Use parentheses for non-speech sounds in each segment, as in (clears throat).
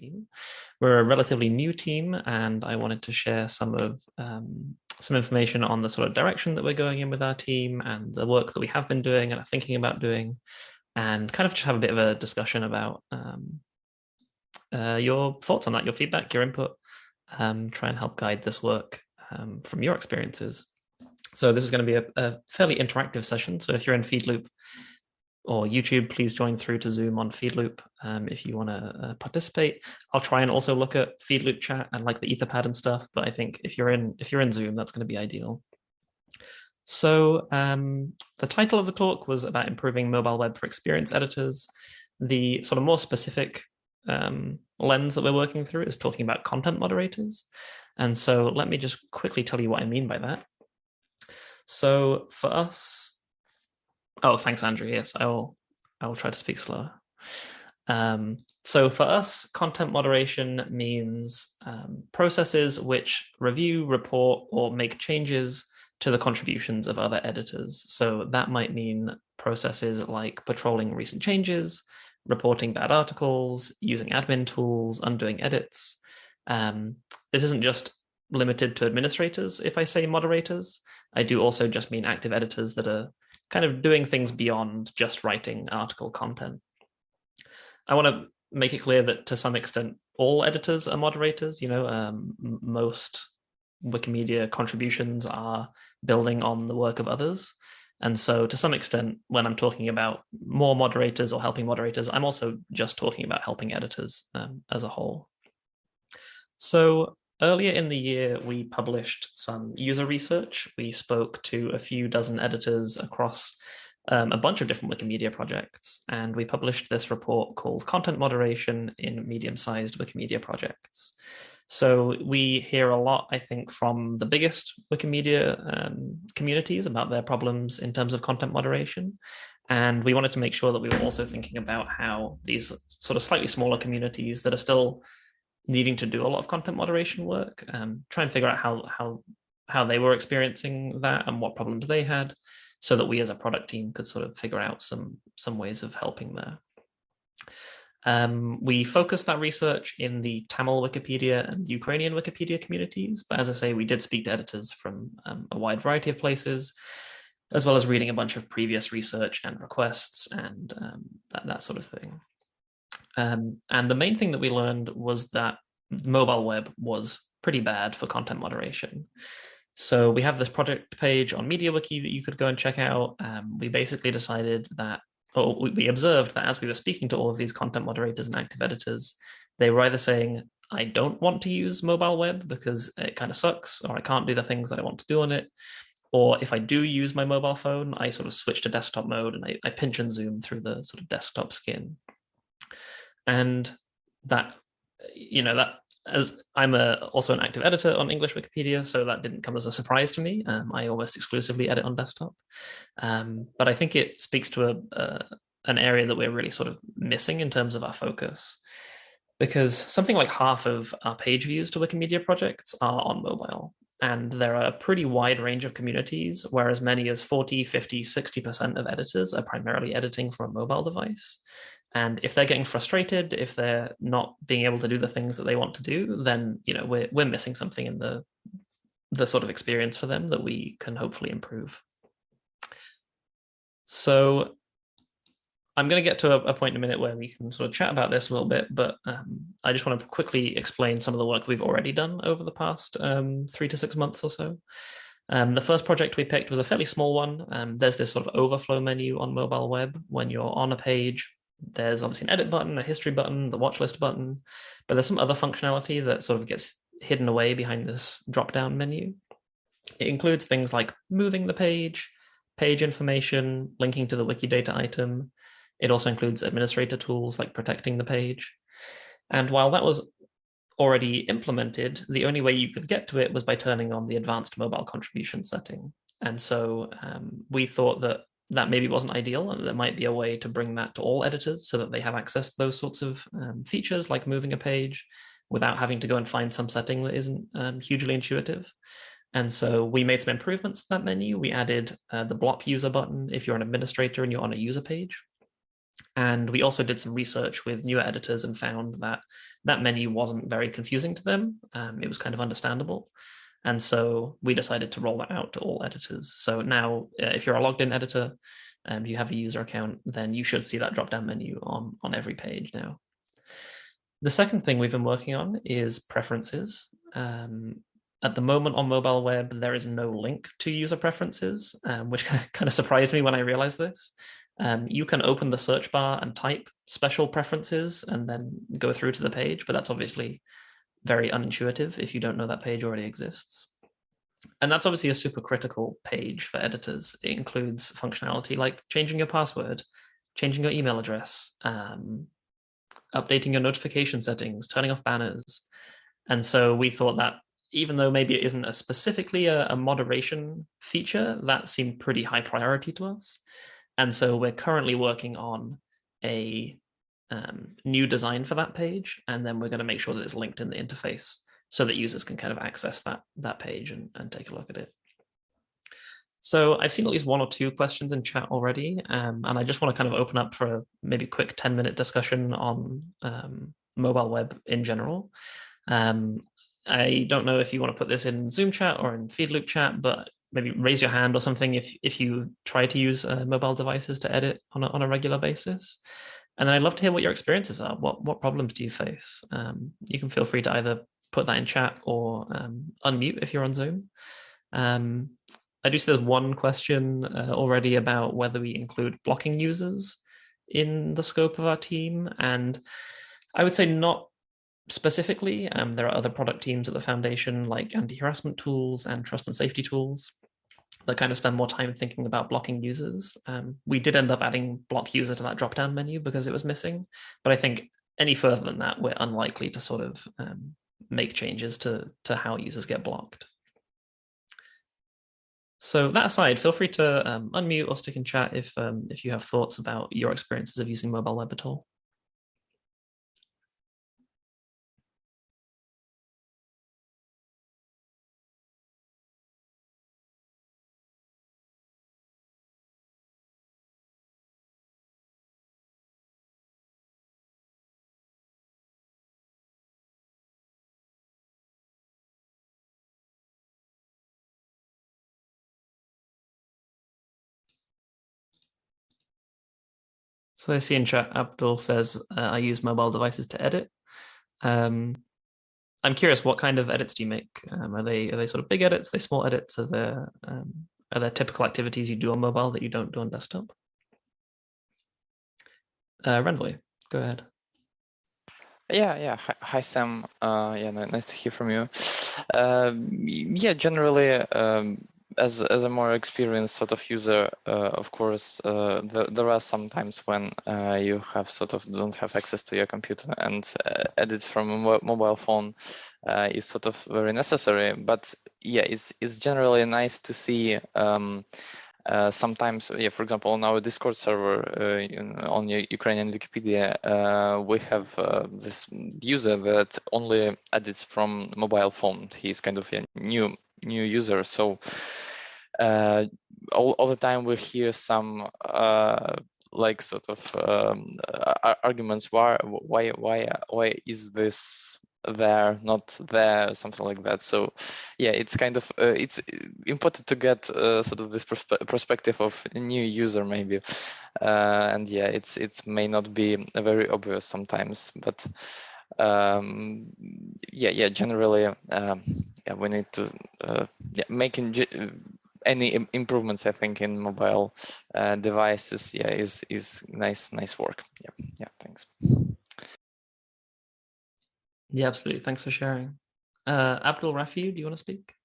team. We're a relatively new team, and I wanted to share some of um, some information on the sort of direction that we're going in with our team and the work that we have been doing and are thinking about doing, and kind of just have a bit of a discussion about um, uh, your thoughts on that, your feedback, your input, um, try and help guide this work um, from your experiences. So this is going to be a, a, fairly interactive session. So if you're in Feedloop or YouTube, please join through to Zoom on Feedloop um, if you want to uh, participate. I'll try and also look at Feedloop chat and like the Etherpad and stuff, but I think if you're in if you're in Zoom, that's going to be ideal. So um, the title of the talk was about improving mobile web for experience editors. The sort of more specific um, lens that we're working through is talking about content moderators. And so let me just quickly tell you what I mean by that. So for us, oh, thanks, Andrew. Yes, I will, I will try to speak slower. Um, so for us, content moderation means um, processes which review, report, or make changes to the contributions of other editors. So that might mean processes like patrolling recent changes, reporting bad articles, using admin tools, undoing edits. Um, this isn't just limited to administrators. If I say moderators, I do also just mean active editors that are kind of doing things beyond just writing article content. I want to make it clear that to some extent, all editors are moderators. You know, um, most Wikimedia contributions are building on the work of others. And so to some extent, when I'm talking about more moderators or helping moderators, I'm also just talking about helping editors um, as a whole. So earlier in the year, we published some user research. We spoke to a few dozen editors across um, a bunch of different Wikimedia projects, and we published this report called Content Moderation in Medium-Sized Wikimedia Projects. So we hear a lot, I think, from the biggest Wikimedia um, communities about their problems in terms of content moderation. And we wanted to make sure that we were also thinking about how these sort of slightly smaller communities that are still needing to do a lot of content moderation work, um, try and figure out how, how, how they were experiencing that and what problems they had so that we as a product team could sort of figure out some, some ways of helping there. Um, we focused that research in the Tamil Wikipedia and Ukrainian Wikipedia communities, but as I say, we did speak to editors from um, a wide variety of places, as well as reading a bunch of previous research and requests and um, that, that sort of thing. Um, and the main thing that we learned was that mobile web was pretty bad for content moderation. So we have this project page on MediaWiki that you could go and check out. Um, we basically decided that or we observed that as we were speaking to all of these content moderators and active editors, they were either saying, I don't want to use mobile web because it kind of sucks, or I can't do the things that I want to do on it. Or if I do use my mobile phone, I sort of switch to desktop mode and I, I pinch and zoom through the sort of desktop skin. And that, you know, that as I'm a, also an active editor on English Wikipedia, so that didn't come as a surprise to me. Um, I almost exclusively edit on desktop. Um, but I think it speaks to a, an area that we're really sort of missing in terms of our focus. Because something like half of our page views to Wikimedia projects are on mobile. And there are a pretty wide range of communities where as many as 40, 50, 60% of editors are primarily editing from a mobile device. And if they're getting frustrated, if they're not being able to do the things that they want to do, then you know we're we're missing something in the the sort of experience for them that we can hopefully improve. So I'm going to get to a, a, point in a minute where we can sort of chat about this a little bit, but um, I just want to quickly explain some of the work we've already done over the past um, three to six months or so. Um, the first project we picked was a fairly small one. Um, there's this sort of overflow menu on mobile web when you're on a page there's obviously an edit button, a history button, the watch list button, but there's some other functionality that sort of gets hidden away behind this drop-down menu. It includes things like moving the page, page information, linking to the Wikidata item. It also includes administrator tools like protecting the page. And while that was already implemented, the only way you could get to it was by turning on the advanced mobile contribution setting. And so um, we thought that that maybe wasn't ideal and there might be a way to bring that to all editors so that they have access to those sorts of um, features like moving a page without having to go and find some setting that isn't um, hugely intuitive. And so we made some improvements to that menu. We added uh, the block user button if you're an administrator and you're on a user page. And we also did some research with newer editors and found that that menu wasn't very confusing to them. Um, it was kind of understandable. And so we decided to roll that out to all editors. So now uh, if you're a logged in editor, and um, you have a user account, then you should see that drop down menu on, on every page now. The second thing we've been working on is preferences. Um, at the moment on mobile web, there is no link to user preferences, um, which (laughs) kind of surprised me when I realized this. Um, you can open the search bar and type special preferences and then go through to the page, but that's obviously very unintuitive if you don't know that page already exists. And that's obviously a super critical page for editors. It includes functionality like changing your password, changing your email address, um, updating your notification settings, turning off banners. And so we thought that even though maybe it isn't a specifically a, a moderation feature, that seemed pretty high priority to us. And so we're currently working on a um, new design for that page, and then we're going to make sure that it's linked in the interface so that users can kind of access that, that page and, and take a look at it. So I've seen at least one or two questions in chat already, um, and I just want to kind of open up for a maybe quick 10 minute discussion on um, mobile web in general. Um, I don't know if you want to put this in Zoom chat or in Feedloop chat, but maybe raise your hand or something if, if you try to use uh, mobile devices to edit on a, on a regular basis. And then I'd love to hear what your experiences are. What, what problems do you face? Um, you can feel free to either put that in chat or um, unmute if you're on Zoom. Um, I do see there's one question uh, already about whether we include blocking users in the scope of our team. And I would say not specifically. Um, there are other product teams at the foundation like anti-harassment tools and trust and safety tools that kind of spend more time thinking about blocking users. Um, we did end up adding block user to that drop-down menu because it was missing. But I think any further than that, we're unlikely to sort of um, make changes to, to how users get blocked. So that aside, feel free to um, unmute or stick in chat if, um, if you have thoughts about your experiences of using mobile web at all. So I see in chat, Abdul says, uh, I use mobile devices to edit. Um, I'm curious, what kind of edits do you make? Um, are they are they sort of big edits? Are they small edits? Are there um, are there typical activities you do on mobile that you don't do on desktop? Uh, Renvoy, go ahead. Yeah, yeah. Hi, Sam. Uh, yeah, nice to hear from you. Uh, yeah, generally, um, as as a more experienced sort of user, uh, of course, uh, the, there are some times when uh, you have sort of don't have access to your computer and uh, edit from a mobile phone uh, is sort of very necessary. But yeah, it's it's generally nice to see. Um, uh, sometimes, yeah, for example, on our Discord server in, on Ukrainian Wikipedia, we have this user that only edits from mobile phone. He's kind of a new new user. So uh, all, all the time we hear some uh, like sort of um, arguments why why why why is this there not there something like that so yeah it's kind of uh, it's important to get uh, sort of this perspe perspective of a new user maybe uh, and yeah it's it may not be very obvious sometimes but um, yeah, yeah, generally, um, yeah, we need to uh, yeah, making any improvements. I think in mobile uh, devices, yeah, is is nice, nice work. Yeah, yeah, thanks. Yeah, absolutely. Thanks for sharing. Uh, Abdul Rafi, do you want to speak?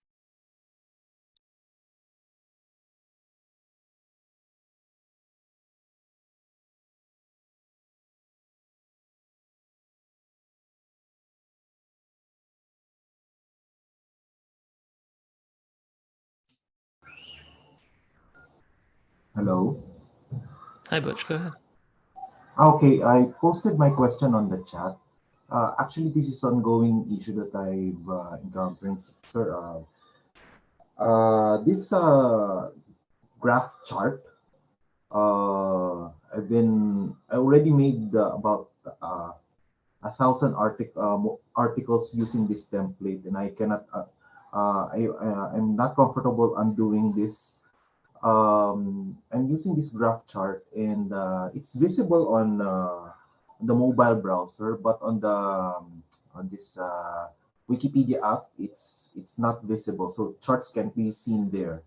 Hello. Hi, Butch. Go ahead. Okay, I posted my question on the chat. Uh, actually, this is ongoing issue that I've uh, encountered, sir. Uh, uh, this uh, graph chart uh, I've been I already made about uh, a thousand artic articles using this template, and I cannot. Uh, uh, I I'm not comfortable undoing this. Um, I'm using this graph chart, and uh, it's visible on uh, the mobile browser, but on the um, on this uh, Wikipedia app, it's it's not visible. So charts can't be seen there.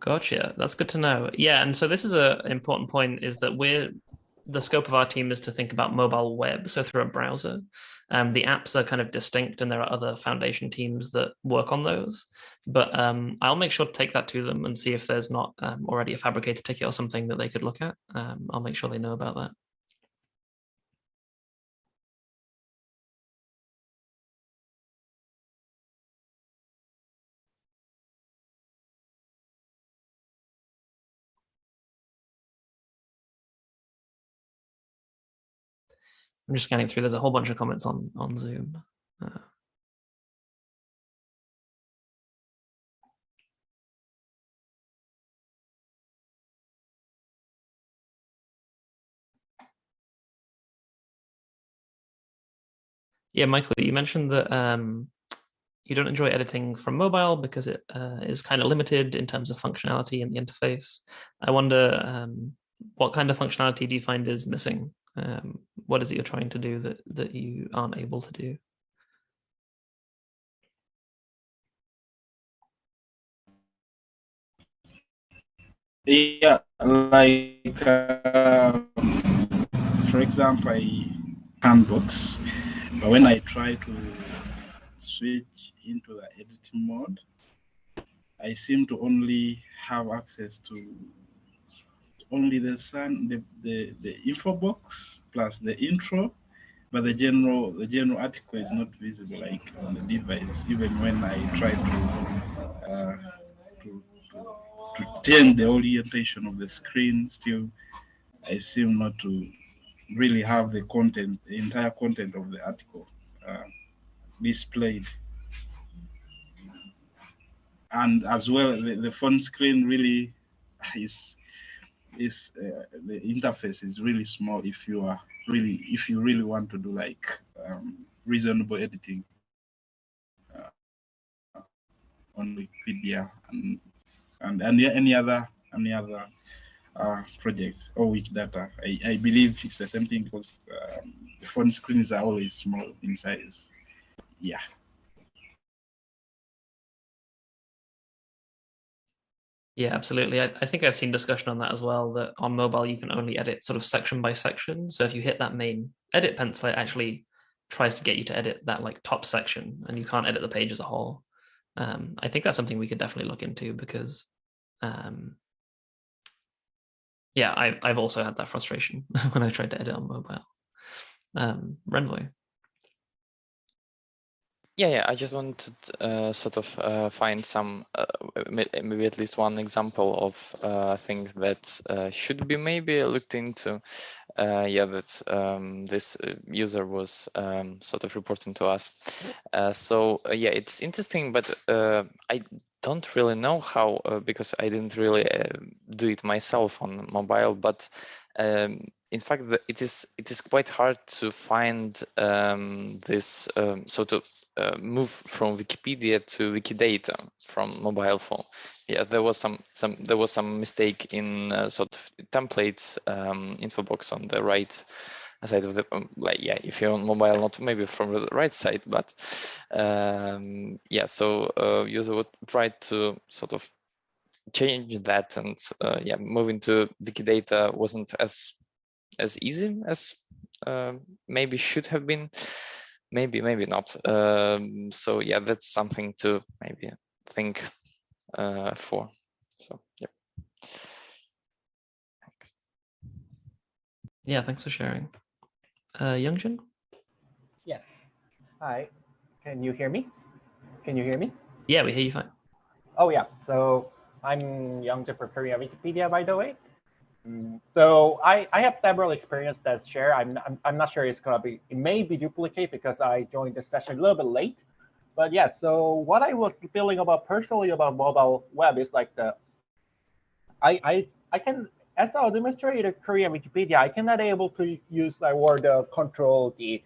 Gotcha. That's good to know. Yeah, and so this is a important point: is that we're the scope of our team is to think about mobile web, so through a browser. Um, the apps are kind of distinct, and there are other foundation teams that work on those. But um, I'll make sure to take that to them and see if there's not um, already a Phabricator ticket or something that they could look at. Um, I'll make sure they know about that. I'm just scanning through. There's a whole bunch of comments on on Zoom. Uh, yeah, Michael, you mentioned that um, you don't enjoy editing from mobile because it uh, is kind of limited in terms of functionality in the interface. I wonder um, what kind of functionality do you find is missing um, what is it you're trying to do that that you aren't able to do? Yeah like uh, for example i handbooks but when i try to switch into the editing mode i seem to only have access to only the sun, the, the, the info box plus the intro, but the general the general article is not visible like on the device. Even when I try to uh, to, to, to change the orientation of the screen, still I seem not to really have the content, the entire content of the article uh, displayed. And as well, the, the phone screen really (laughs) is is uh, the interface is really small if you are really if you really want to do like um, reasonable editing uh, on Wikipedia and and, and any other any other uh, projects or Wikidata. I, I believe it's the same thing because um, the phone screens are always small in size. Yeah. Yeah, absolutely. I, I, think I've seen discussion on that as well, that on mobile you can only edit sort of section by section. So if you hit that main edit pencil, it actually tries to get you to edit that like top section and you can't edit the page as a whole. Um, I think that's something we could definitely look into because um, yeah, I've, I've also had that frustration (laughs) when I tried to edit on mobile. Um, Renvoy yeah, yeah. I just wanted to uh, sort of uh, find some, uh, maybe at least one example of uh, things that uh, should be maybe looked into. Uh, yeah, that um, this user was um, sort of reporting to us. so yeah, it's interesting, but I don't really know how because I didn't really do it myself on mobile, but. Um, in fact, it is it is quite hard to find um, this. Um, so to uh, move from Wikipedia to Wikidata from mobile phone. Yeah, there was some some there was some mistake in uh, sort of templates um, info box on the right side of the um, like yeah if you're on mobile not maybe from the right side but um, yeah so uh, user would try to sort of change that and uh, yeah moving to Wikidata wasn't as as easy as uh, maybe should have been maybe maybe not. Um, so yeah that's something to maybe think uh, for. So yeah thanks. yeah thanks for sharing. Uh youngjin? Yes. Hi. Can you hear me? Can you hear me? Yeah we hear you fine. Oh yeah. So i'm youngjin for korea wikipedia by the way so I, I have several experience that share. I'm, I'm, I'm not sure it's gonna be, it may be duplicate because I joined the session a little bit late. But yeah, so what I was feeling about personally about mobile web is like the, I I I can as an administrator Korean Wikipedia, I cannot able to use like word uh, control the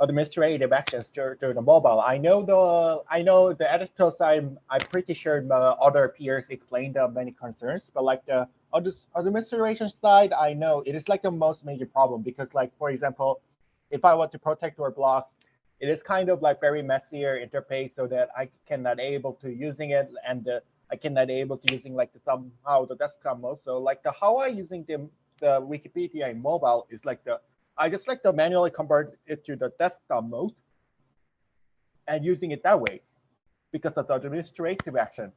administrative actions to, to the mobile. I know the I know the editor side. I'm pretty sure uh, other peers explained the many concerns, but like the administration side, I know it is like the most major problem because like for example, if I want to protect or block, it is kind of like very messier interface so that I cannot able to using it and the, I cannot able to using like the somehow the desktop mode. So like the how I using the the Wikipedia in mobile is like the I just like to manually convert it to the desktop mode and using it that way because of the administrative action.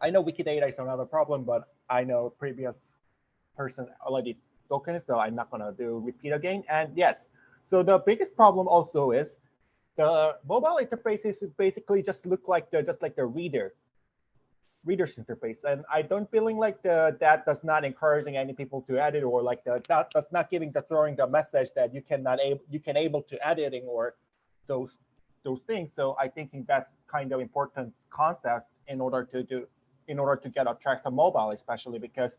I know Wikidata is another problem, but I know previous person already spoken so I'm not gonna do repeat again. And yes, so the biggest problem also is the mobile interfaces basically just look like the just like the reader reader's interface. And I don't feeling like the that does not encouraging any people to edit or like the that does not giving the throwing the message that you cannot able you can able to editing or those those things. So I thinking that's kind of important concept in order to do in order to get attract the mobile, especially because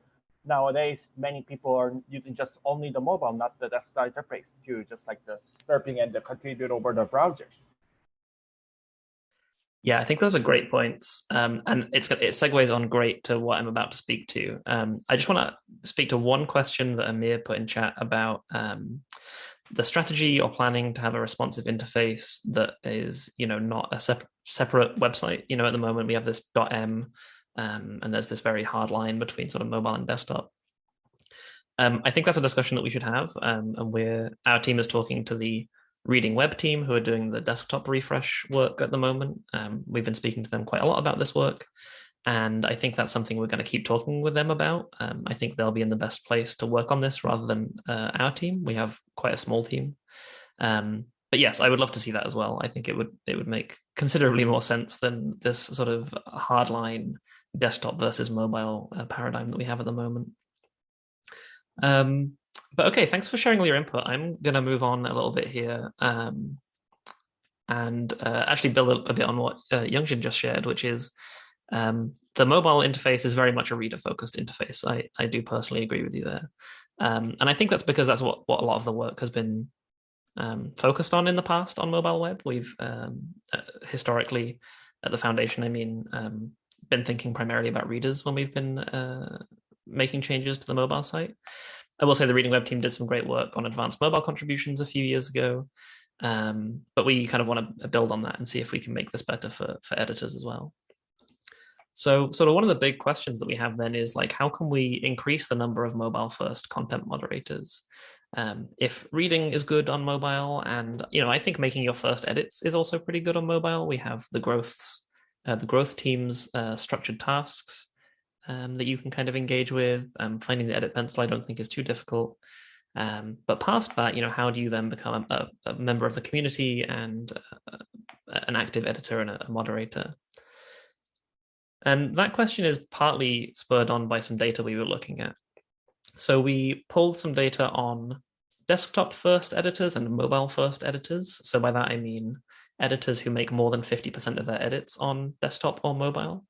nowadays many people are using just only the mobile, not the desktop interface to just like the surfing and the contribute over the browsers. Yeah, I think those are great points, um, and it's it segues on great to what I'm about to speak to. Um, I just want to speak to one question that Amir put in chat about um, the strategy or planning to have a responsive interface that is, you know, not a sep separate website. You know, at the moment we have this .m, um, and there's this very hard line between sort of mobile and desktop. Um, I think that's a discussion that we should have, um, and we're our team is talking to the Reading Web team who are doing the desktop refresh work at the moment. Um, we've been speaking to them quite a lot about this work. And I think that's something we're going to keep talking with them about. Um, I think they'll be in the best place to work on this rather than uh, our team. We have quite a small team. Um, but yes, I would love to see that as well. I think it would it would make considerably more sense than this sort of hardline desktop versus mobile uh, paradigm that we have at the moment. Um, but okay, thanks for sharing all your input. I'm going to move on a little bit here um, and uh, actually build a, a, bit on what uh, Youngjin just shared, which is um, the mobile interface is very much a reader-focused interface. I, I do personally agree with you there. Um, and I think that's because that's what, what a lot of the work has been um, focused on in the past on mobile web. We've um, uh, historically, at the foundation, I mean, um, been thinking primarily about readers when we've been uh, making changes to the mobile site. I will say the Reading Web team did some great work on advanced mobile contributions a few years ago, um, but we kind of want to build on that and see if we can make this better for, for editors as well. So sort of one of the big questions that we have then is like, how can we increase the number of mobile first content moderators? Um, if reading is good on mobile and, you know, I think making your first edits is also pretty good on mobile. We have the growths, uh, the growth teams uh, structured tasks um, that you can kind of engage with. Um, finding the edit pencil I don't think is too difficult. Um, but past that, you know, how do you then become a, a member of the community and uh, an active editor and a, a moderator? And that question is partly spurred on by some data we were looking at. So we pulled some data on desktop first editors and mobile first editors. So by that, I mean editors who make more than 50% of their edits on desktop or mobile.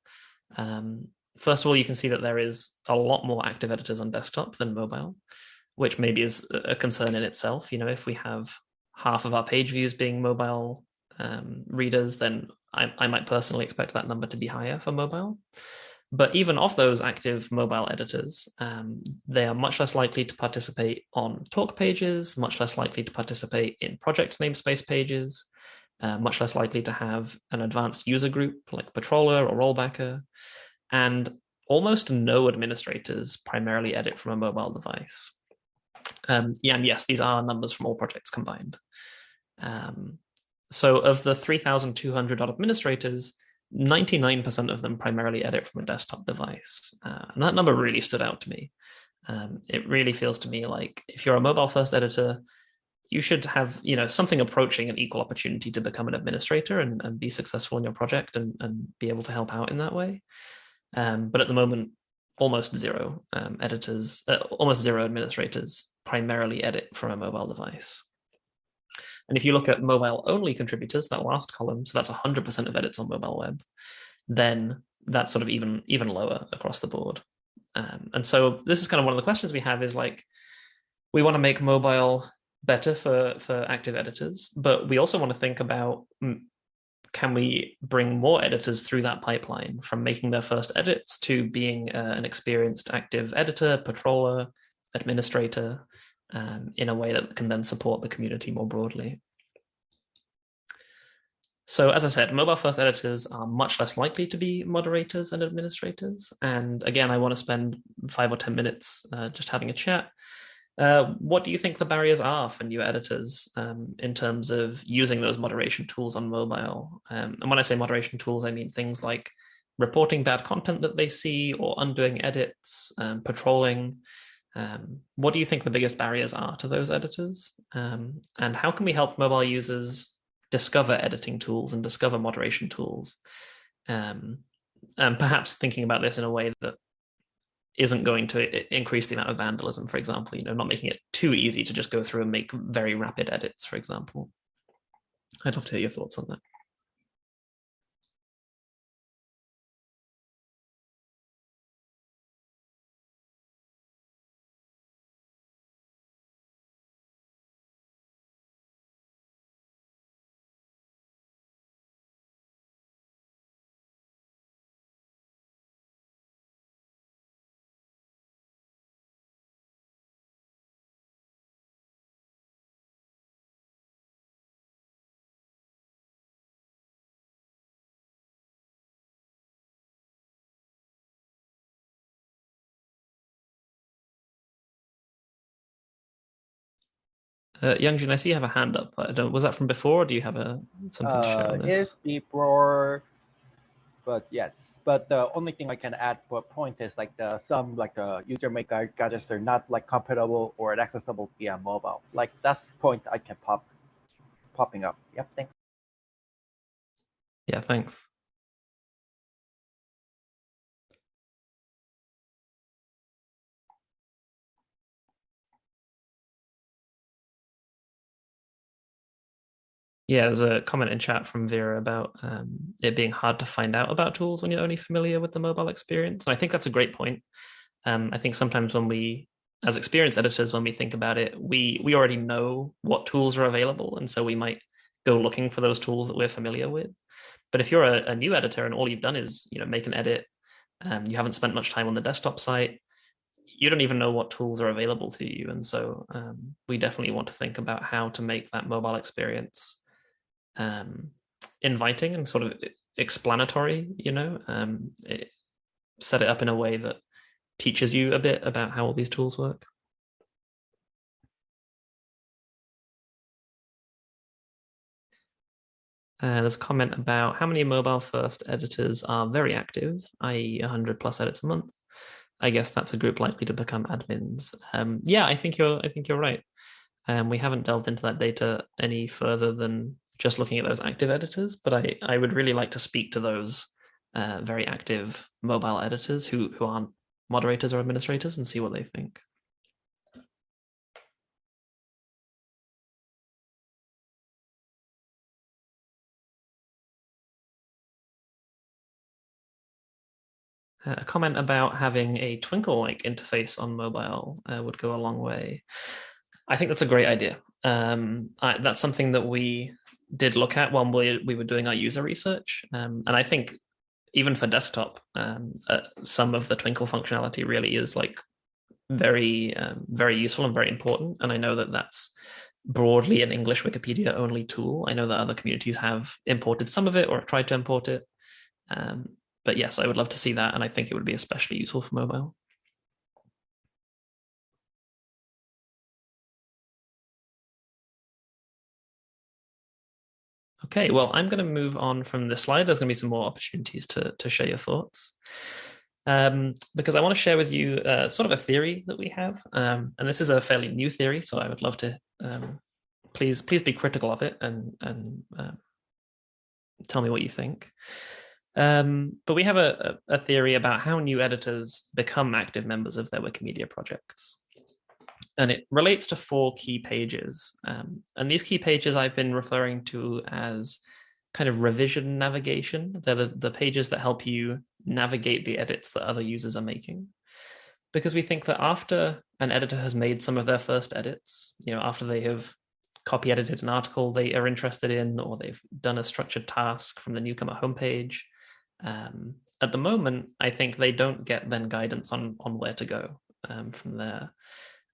Um, first of all, you can see that there is a lot more active editors on desktop than mobile, which maybe is a concern in itself. You know, if we have half of our page views being mobile um, readers, then I, I might personally expect that number to be higher for mobile. But even of those active mobile editors, um, they are much less likely to participate on talk pages, much less likely to participate in project namespace pages, uh, much less likely to have an advanced user group like Patroller or Rollbacker, and almost no administrators primarily edit from a mobile device. Um, yeah, and yes, these are numbers from all projects combined. Um, so of the 3,200 administrators, 99% of them primarily edit from a desktop device. Uh, and that number really stood out to me. Um, it really feels to me like if you're a mobile first editor, you should have you know something approaching an equal opportunity to become an administrator and, and be successful in your project and, and be able to help out in that way. Um, but at the moment, almost zero um, editors, uh, almost zero administrators primarily edit from a mobile device. And if you look at mobile only contributors, that last column, so that's 100% of edits on mobile web, then that's sort of even even lower across the board. Um, and so this is kind of one of the questions we have is like, we want to make mobile better for, for active editors, but we also want to think about, can we bring more editors through that pipeline from making their first edits to being uh, an experienced active editor, patroller, administrator, um, in a way that can then support the community more broadly. So as I said, mobile first editors are much less likely to be moderators and administrators. And again, I want to spend five or 10 minutes uh, just having a chat. Uh, what do you think the barriers are for new editors um, in terms of using those moderation tools on mobile? Um, and when I say moderation tools, I mean things like reporting bad content that they see or undoing edits, um, patrolling. Um, what do you think the biggest barriers are to those editors? Um, and how can we help mobile users discover editing tools and discover moderation tools. Um, and perhaps thinking about this in a way that isn't going to increase the amount of vandalism, for example, you know, not making it too easy to just go through and make very rapid edits, for example. I'd love to hear your thoughts on that. Uh, Youngjin, I see you have a hand up. I don't. Was that from before, or do you have a something uh, to share on uh, this? It's before, but yes. But the only thing I can add for point is like the some like the user make gadgets are not like compatible or accessible via mobile. Like that's point I can pop popping up. Yep. Thanks. Yeah. Thanks. Yeah, there's a comment in chat from Vera about um, it being hard to find out about tools when you're only familiar with the mobile experience. And I think that's a great point. Um, I think sometimes when we, as experienced editors, when we think about it, we we already know what tools are available, and so we might go looking for those tools that we're familiar with. But if you're a, a new editor and all you've done is you know make an edit, um, you haven't spent much time on the desktop site, you don't even know what tools are available to you. And so um, we definitely want to think about how to make that mobile experience um, inviting and sort of explanatory, you know, um, it, set it up in a way that teaches you a bit about how all these tools work. Uh, there's a comment about how many mobile first editors are very active, i.e. 100 plus edits a month. I guess that's a group likely to become admins. Um, yeah, I think you're I think you're right. Um, we haven't delved into that data any further than just looking at those active editors, but I, I would really like to speak to those uh, very active mobile editors who, who aren't moderators or administrators and see what they think. Uh, a comment about having a Twinkle-like interface on mobile uh, would go a long way. I think that's a great idea. Um, I, that's something that we did look at when we, we were doing our user research. Um, and I think even for desktop, um, uh, some of the Twinkle functionality really is like very, um, very useful and very important. And I know that that's broadly an English Wikipedia only tool. I know that other communities have imported some of it or tried to import it. Um, but yes, I would love to see that. And I think it would be especially useful for mobile. Okay, well, I'm going to move on from this slide. There's going to be some more opportunities to, to share your thoughts. Um, because I want to share with you uh, sort of a theory that we have. Um, and this is a fairly new theory, so I would love to um, please please be critical of it and, and uh, tell me what you think. Um, but we have a, a theory about how new editors become active members of their Wikimedia projects and it relates to four key pages. Um, and these key pages I've been referring to as kind of revision navigation. They're the, the pages that help you navigate the edits that other users are making. because we think that after an editor has made some of their first edits, you know, after they have copy edited an article they are interested in, or they've done a structured task from the newcomer homepage, um, at the moment, I think they don't get then guidance on on where to go um, from there.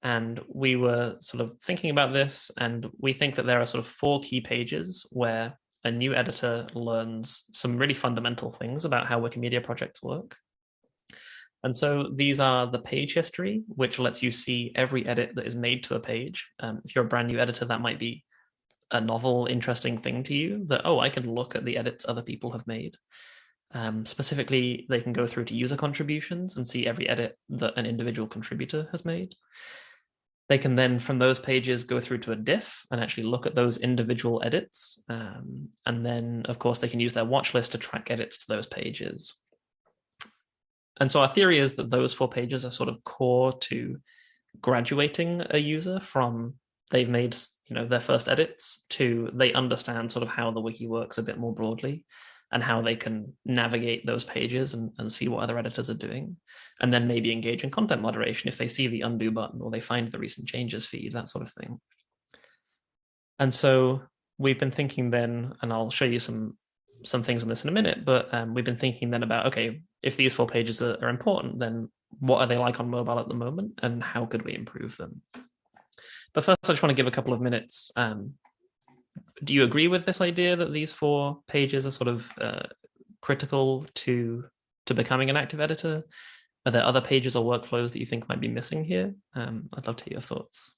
And we were sort of thinking about this, and we think that there are sort of four key pages where a new editor learns some really fundamental things about how Wikimedia projects work. And so these are the page history, which lets you see every edit that is made to a page. Um, if you're a brand new editor, that might be a novel, interesting thing to you that, oh, I can look at the edits other people have made. Um, specifically, they can go through to user contributions and see every edit that an individual contributor has made. They can then, from those pages, go through to a diff and actually look at those individual edits. Um, and then, of course, they can use their watch list to track edits to those pages. And so our theory is that those four pages are sort of core to graduating a user from they've made you know their first edits to they understand sort of how the wiki works a bit more broadly and how they can navigate those pages and, and see what other editors are doing. And then maybe engage in content moderation if they see the undo button or they find the recent changes feed, that sort of thing. And so we've been thinking then, and I'll show you some some things on this in a minute, but um, we've been thinking then about, okay, if these four pages are, are important, then what are they like on mobile at the moment and how could we improve them? But first, I just want to give a couple of minutes um, do you agree with this idea that these four pages are sort of uh, critical to to becoming an active editor? Are there other pages or workflows that you think might be missing here? Um, I'd love to hear your thoughts.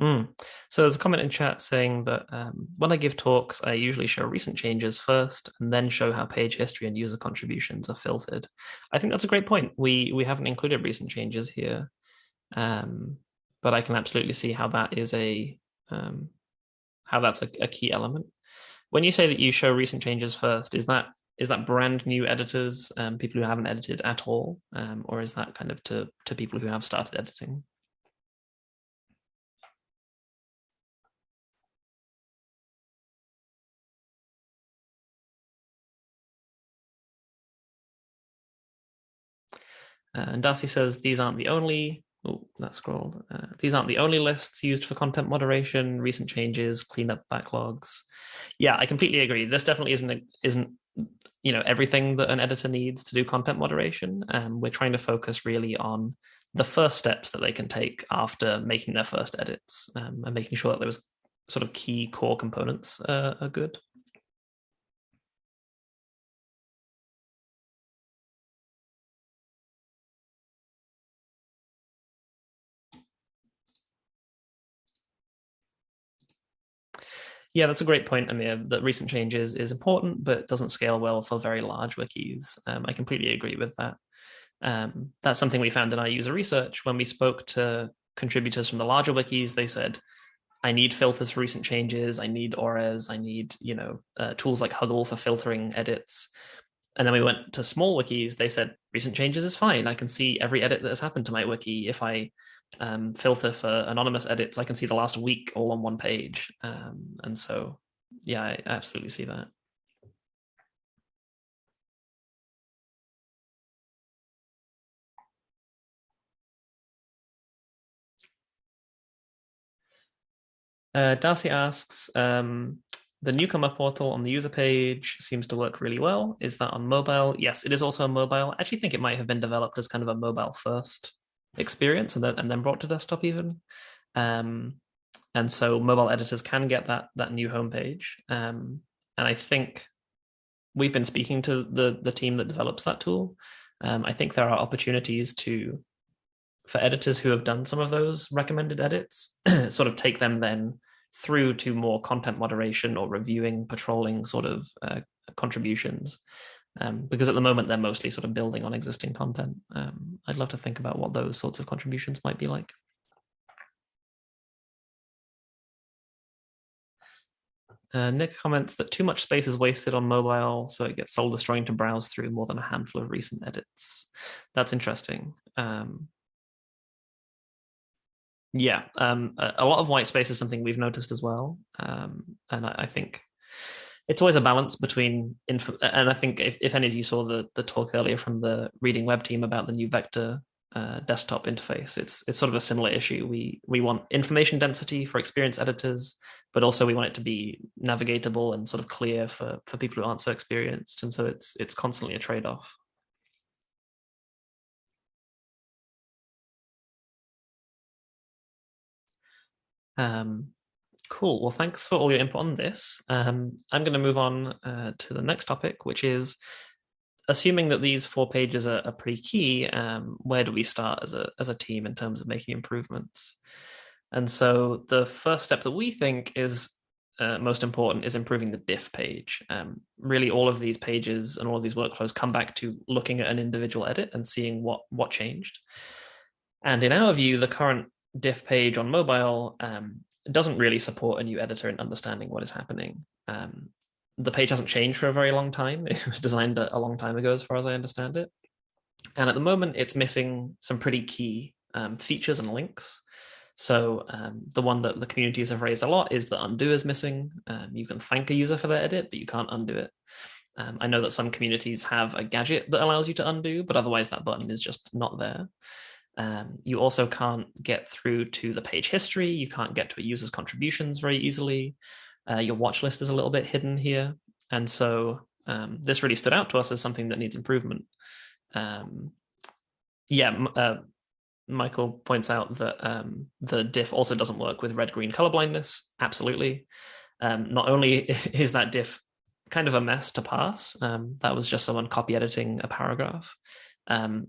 Mm. So there's a comment in chat saying that um, when I give talks, I usually show recent changes first and then show how page history and user contributions are filtered. I think that's a great point. We we haven't included recent changes here, um, but I can absolutely see how that is a um, how that's a, a key element. When you say that you show recent changes first, is that is that brand new editors, um, people who haven't edited at all, um, or is that kind of to to people who have started editing? Uh, and Darcy says these aren't the only, oh, that scrolled. Uh, these aren't the only lists used for content moderation, recent changes, clean up backlogs. Yeah, I completely agree. This definitely isn't, isn't you know, everything that an editor needs to do content moderation. Um, we're trying to focus really on the first steps that they can take after making their first edits um, and making sure that those sort of key core components uh, are good. Yeah, that's a great point, Amir. That recent changes is important, but doesn't scale well for very large wikis. Um, I completely agree with that. Um, that's something we found in our user research. When we spoke to contributors from the larger wikis, they said, I need filters for recent changes. I need ORES. I need, you know, uh, tools like Huggle for filtering edits. And then we went to small wikis. They said recent changes is fine. I can see every edit that has happened to my wiki. If I um, filter for anonymous edits, I can see the last week all on one page. Um, and so, yeah, I absolutely see that. Uh, Darcy asks, um, the newcomer portal on the user page seems to work really well. Is that on mobile? Yes, it is also on mobile. I actually think it might have been developed as kind of a mobile first experience and then, and then brought to desktop even. Um, and so mobile editors can get that that new homepage. Um, and I think we've been speaking to the the team that develops that tool. Um, I think there are opportunities to for editors who have done some of those recommended edits, (clears throat) sort of take them then through to more content moderation or reviewing, patrolling sort of uh, contributions. Um, because at the moment they're mostly sort of building on existing content. Um, I'd love to think about what those sorts of contributions might be like. Uh, Nick comments that too much space is wasted on mobile, so it gets soul destroying to browse through more than a handful of recent edits. That's interesting. Um, yeah, um, a, a, lot of white space is something we've noticed as well, um, and I, I, think it's always a balance between info. And I think if, if any of you saw the the talk earlier from the reading web team about the new vector uh, desktop interface. It's it's sort of a similar issue. We we want information density for experience editors, but also we want it to be navigatable and sort of clear for for people who aren't so experienced. And so it's it's constantly a trade off. Um, cool. Well, thanks for all your input on this. Um, I'm going to move on uh, to the next topic, which is assuming that these four pages are, are pretty key, um, where do we start as a as a team in terms of making improvements? And so the first step that we think is uh, most important is improving the diff page. Um, really, all of these pages and all of these workflows come back to looking at an individual edit and seeing what what changed. And in our view, the current diff page on mobile um, doesn't really support a new editor in understanding what is happening. Um, the page hasn't changed for a very long time. (laughs) It was designed a, long time ago, as far as I understand it. And at the moment, it's missing some pretty key um, features and links. So um, the one that the communities have raised a lot is that undo is missing. Um, you can thank a user for their edit, but you can't undo it. Um, I know that some communities have a gadget that allows you to undo, but otherwise that button is just not there. Um, you also can't get through to the page history. You can't get to a user's contributions very easily. Uh, your watch list is a little bit hidden here. And so um, this really stood out to us as something that needs improvement. Um, yeah, uh, Michael points out that um, the diff also doesn't work with red-green color blindness. Absolutely. Um, not only (laughs) is that diff kind of a mess to pass, um, that was just someone copy editing a paragraph.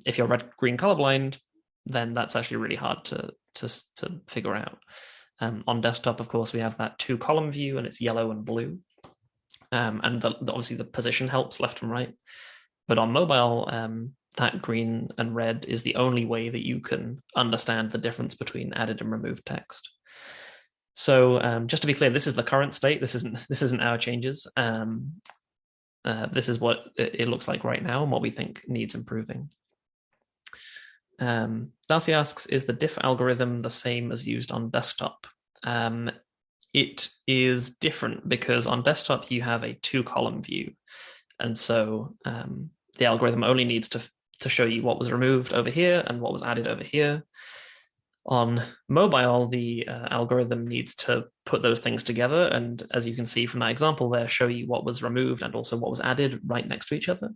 If you're red-green colorblind, then that's actually really hard to, to, to figure out. Um, on desktop, of course, we have that two column view and it's yellow and blue. Um, and the, the, obviously the position helps left and right. But on mobile, um, that green and red is the only way that you can understand the difference between added and removed text. So um, just to be clear, this is the current state. This isn't this isn't our changes. Um, uh, this is what it looks like right now and what we think needs improving. Um, Darcy asks, is the diff algorithm the same as used on desktop? Um, it is different because on desktop you have a two column view. And so um, the algorithm only needs to, to show you what was removed over here and what was added over here. On mobile, the uh, algorithm needs to put those things together. And as you can see from that example there, show you what was removed and also what was added right next to each other.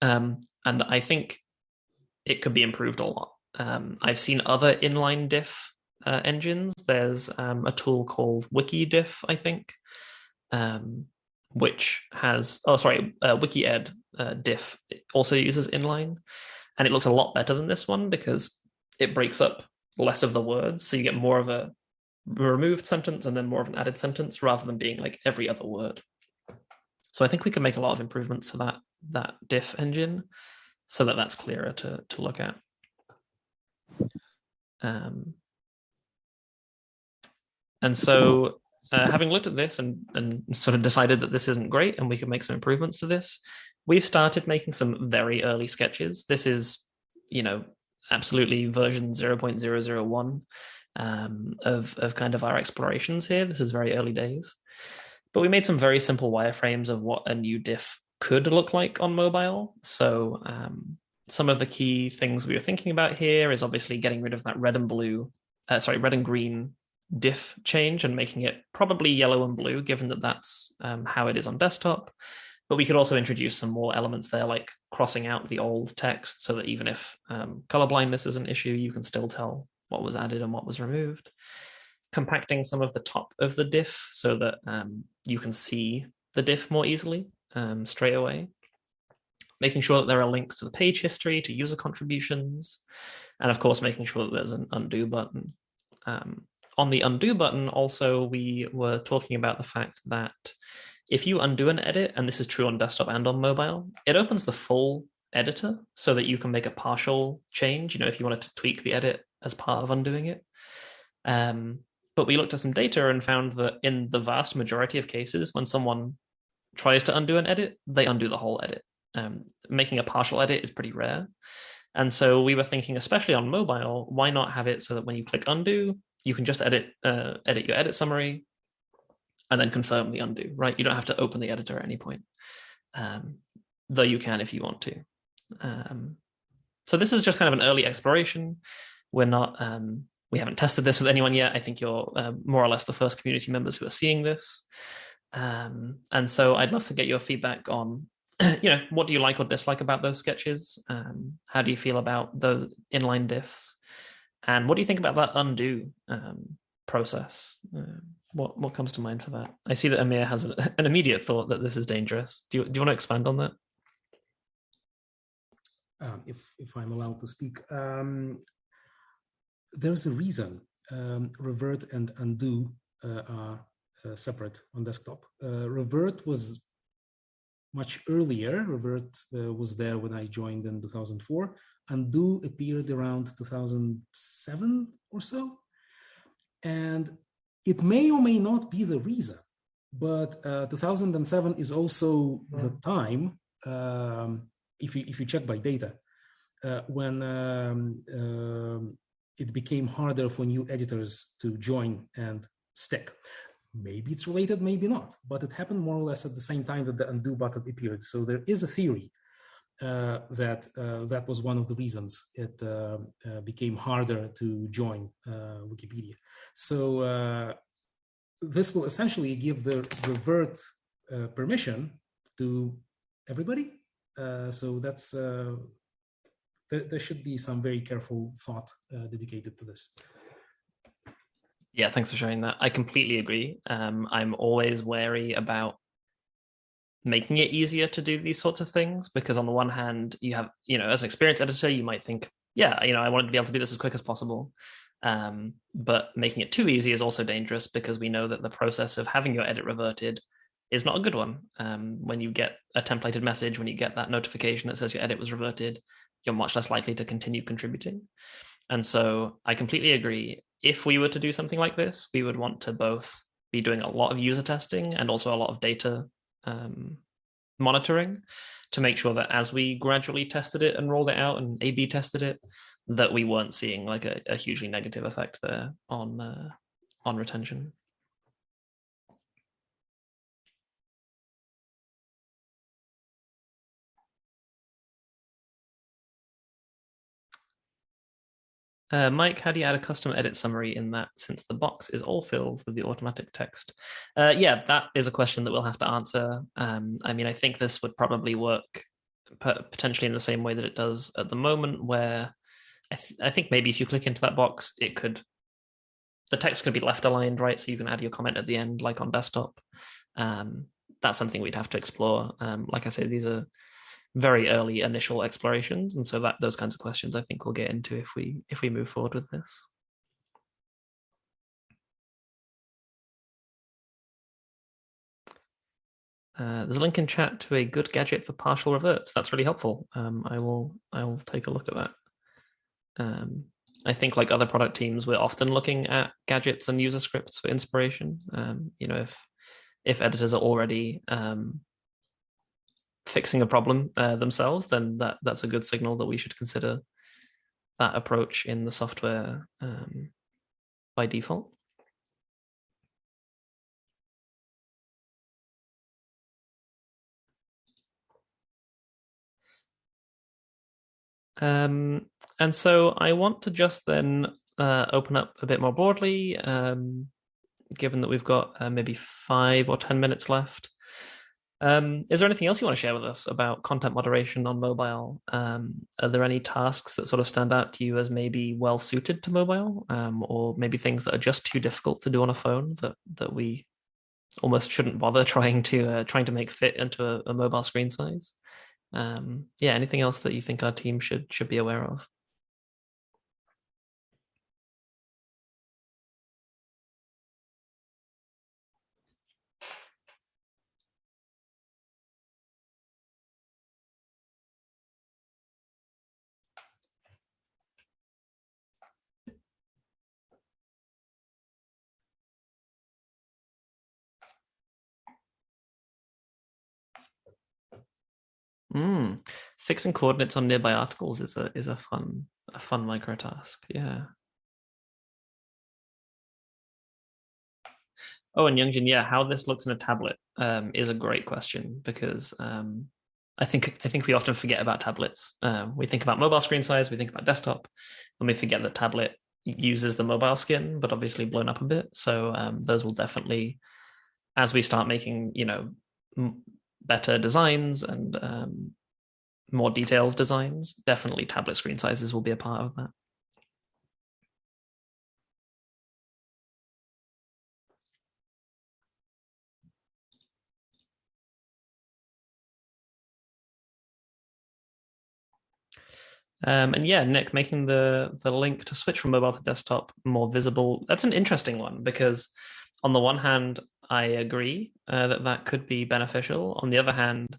Um, and I think it could be improved a lot. Um, I've seen other inline diff uh, engines. There's um, a tool called WikiDiff, I think, um, which has, oh, sorry, uh, wikEd uh, diff also uses inline. And it looks a lot better than this one because it breaks up less of the words. So you get more of a removed sentence and then more of an added sentence rather than being like every other word. So I think we can make a lot of improvements to that, that diff engine so that that's clearer to, to look at. Um, and so uh, having looked at this and, and sort of decided that this isn't great and we can make some improvements to this, we've started making some very early sketches. This is, you know, absolutely version 0.001 um, of, of kind of our explorations here. This is very early days. But we made some very simple wireframes of what a new diff could look like on mobile. So um, some of the key things we were thinking about here is obviously getting rid of that red and blue, uh, sorry, red and green diff change and making it probably yellow and blue, given that that's um, how it is on desktop. But we could also introduce some more elements there, like crossing out the old text so that even if um, color blindness is an issue, you can still tell what was added and what was removed. Compacting some of the top of the diff so that um, you can see the diff more easily um, straight away. Making sure that there are links to the page history, to user contributions, and of course, making sure that there's an undo button. Um, on the undo button, also, we were talking about the fact that if you undo an edit, and this is true on desktop and on mobile, it opens the full editor so that you can make a partial change, you know, if you wanted to tweak the edit as part of undoing it. Um, but we looked at some data and found that in the vast majority of cases, when someone tries to undo an edit, they undo the whole edit. Um, making a partial edit is pretty rare. And so we were thinking, especially on mobile, why not have it so that when you click undo, you can just edit uh, edit your edit summary and then confirm the undo, right? You don't have to open the editor at any point, um, though you can if you want to. Um, so this is just kind of an early exploration. We're not, um, we haven't tested this with anyone yet. I think you're uh, more or less the first community members who are seeing this. Um, and so I'd love to get your feedback on (clears throat) you know, what do you like or dislike about those sketches? Um, how do you feel about the inline diffs? And what do you think about that undo um, process? Uh, what what comes to mind for that? I see that Amir has (laughs) an immediate thought that this is dangerous. Do you, do you want to expand on that? Um, if if I'm allowed to speak, um, there's a reason um, revert and undo uh, are separate on desktop. Uh, revert was much earlier. Revert uh, was there when I joined in 2004. Undo appeared around 2007 or so. And it may or may not be the reason, but uh, 2007 is also yeah. the time, um, if, you, if you check by data, uh, when um, um, it became harder for new editors to join and stick. Maybe it's related, maybe not, but it happened more or less at the same time that the undo button appeared. So there is a theory uh, that uh, that was one of the reasons it uh, uh became harder to join uh, Wikipedia. So uh, this will essentially give the revert permission to everybody. so that's there, there, should be some very careful thought dedicated to this. Yeah, thanks for sharing that. I completely agree. Um, I'm always wary about making it easier to do these sorts of things because on the one hand, you have, you know, as an experienced editor, you might think, yeah, you know, I want to be able to do this as quick as possible. Um, but making it too easy is also dangerous because we know that the process of having your edit reverted is not a good one. Um, when you get a templated message, when you get that notification that says your edit was reverted, you're much less likely to continue contributing. And so I completely agree if we were to do something like this, we would want to both be doing a lot of user testing and also a lot of data um, monitoring to make sure that as we gradually tested it and rolled it out and A-B tested it, that we weren't seeing like a, a hugely negative effect there on uh, on retention. Uh, Mike, how do you add a custom edit summary in that since the box is all filled with the automatic text? Uh, yeah, that is a question that we'll have to answer. Um, I mean, I think this would probably work potentially in the same way that it does at the moment, where I, th I think maybe if you click into that box, it could, the text could be left aligned, right? So you can add your comment at the end, like on desktop. Um, that's something we'd have to explore. Um, like I said, these are very early initial explorations. And so that those kinds of questions I think we'll get into if we if we move forward with this. Uh, there's a link in chat to a good gadget for partial reverts. That's really helpful. Um, I will I will take a look at that. Um, I think like other product teams, we're often looking at gadgets and user scripts for inspiration. Um, you know, if if editors are already um, fixing a problem uh, themselves, then that that's a good signal that we should consider that approach in the software um, by default. Um, and so I want to just then uh, open up a bit more broadly, um, given that we've got uh, maybe five or 10 minutes left. Um, is there anything else you want to share with us about content moderation on mobile? Um, are there any tasks that sort of stand out to you as maybe well suited to mobile, um, or maybe things that are just too difficult to do on a phone that that we almost shouldn't bother (laughs) trying to uh, trying to make fit into a, a mobile screen size? Um, yeah, anything else that you think our team should should be aware of? Mm. Fixing coordinates on nearby articles is a is a fun a fun micro task. Yeah. Oh, and Youngjin, yeah, how this looks in a tablet um, is a great question because um, I think I think we often forget about tablets. Um, we think about mobile screen size, we think about desktop, and we forget that tablet uses the mobile skin, but obviously blown up a bit. So um, those will definitely, as we start making, you know, better designs and um, more detailed designs, definitely tablet screen sizes will be a part of that. Um, and yeah, Nick, making the the link to switch from mobile to desktop more visible. That's an interesting one because on the one hand, I agree uh, that that could be beneficial. On the other hand,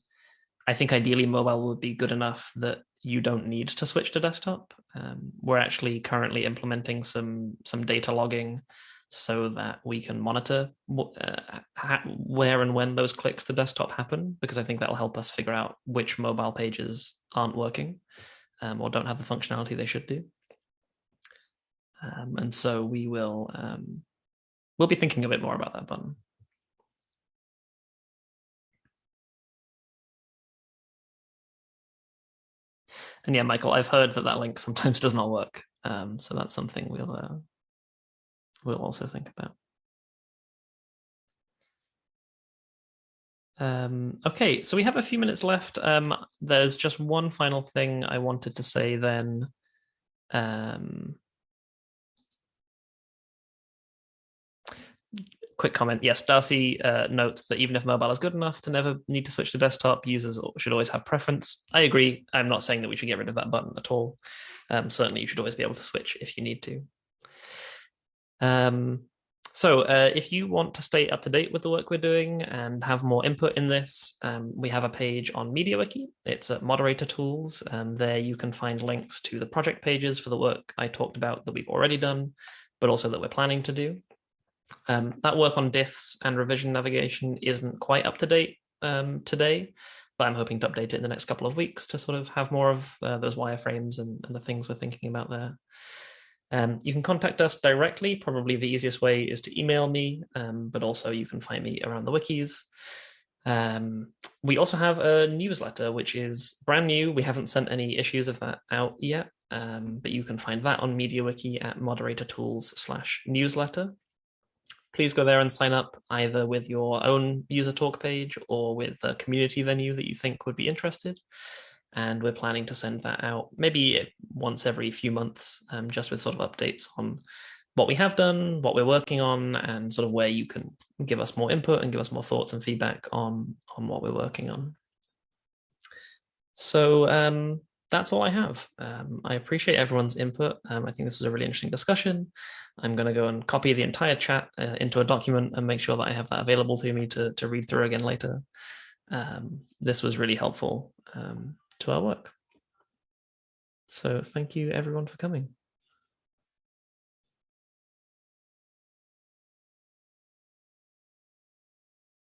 I think ideally mobile would be good enough that you don't need to switch to desktop. Um, we're actually currently implementing some some data logging so that we can monitor uh, where and when those clicks to desktop happen, because I think that'll help us figure out which mobile pages aren't working um, or don't have the functionality they should do. Um, and so we will um, we'll be thinking a bit more about that button. And yeah, Michael, I've heard that that link sometimes (laughs) does not work. Um, so that's something we'll uh, we'll also think about. Um, okay, so we have a few minutes left. Um, there's just one final thing I wanted to say then. Um, quick comment. Yes, Darcy uh, notes that even if mobile is good enough to never need to switch to desktop, users should always have preference. I agree. I'm not saying that we should get rid of that button at all. Um, certainly, you should always be able to switch if you need to. Um, so uh, if you want to stay up to date with the work we're doing and have more input in this, um, we have a page on MediaWiki. It's at Moderator Tools. Um, there you can find links to the project pages for the work I talked about that we've already done, but also that we're planning to do. Um, that work on diffs and revision navigation isn't quite up to date um, today, but I'm hoping to update it in the next couple of weeks to sort of have more of uh, those wireframes and, and the things we're thinking about there. Um, you can contact us directly. Probably the easiest way is to email me, um, but also you can find me around the wikis. Um, we also have a newsletter, which is brand new. We haven't sent any issues of that out yet, um, but you can find that on MediaWiki at moderator tools slash newsletter. Please go there and sign up either with your own user talk page or with a community venue that you think would be interested and we're planning to send that out maybe once every few months, um, just with sort of updates on what we have done, what we're working on, and sort of where you can give us more input and give us more thoughts and feedback on on what we're working on. So um, that's all I have. Um, I appreciate everyone's input. Um, I think this was a really interesting discussion. I'm going to go and copy the entire chat uh, into a document and make sure that I have that available to me to, to read through again later. Um, this was really helpful. Um, to our work. So thank you everyone for coming.